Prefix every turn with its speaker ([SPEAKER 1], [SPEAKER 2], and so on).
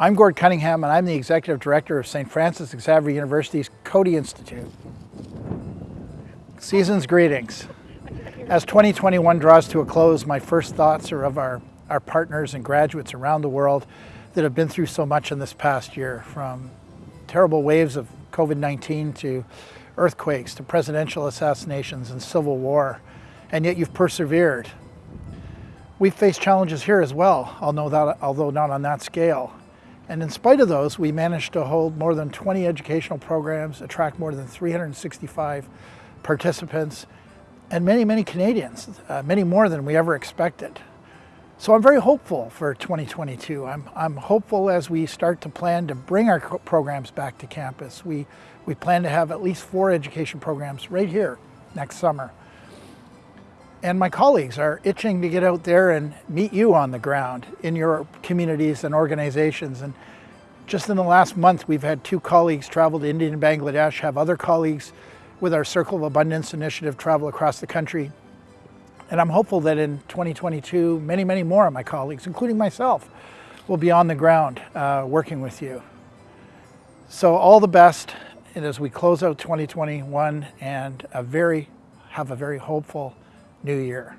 [SPEAKER 1] I'm Gord Cunningham and I'm the Executive Director of St. Francis Xavier University's Coady Institute. Season's greetings. As 2021 draws to a close, my first thoughts are of our, our partners and graduates around the world that have been through so much in this past year, from terrible waves of COVID-19 to earthquakes to presidential assassinations and civil war, and yet you've persevered. We've faced challenges here as well, although not on that scale. And in spite of those, we managed to hold more than 20 educational programs, attract more than 365 participants, and many, many Canadians, uh, many more than we ever expected. So I'm very hopeful for 2022. I'm, I'm hopeful as we start to plan to bring our programs back to campus. We, we plan to have at least four education programs right here next summer. And my colleagues are itching to get out there and meet you on the ground in your communities and organizations. And just in the last month, we've had two colleagues travel to India and Bangladesh, have other colleagues with our Circle of Abundance initiative travel across the country. And I'm hopeful that in 2022, many, many more of my colleagues, including myself, will be on the ground uh, working with you. So all the best and as we close out 2021 and a very, have a very hopeful new year.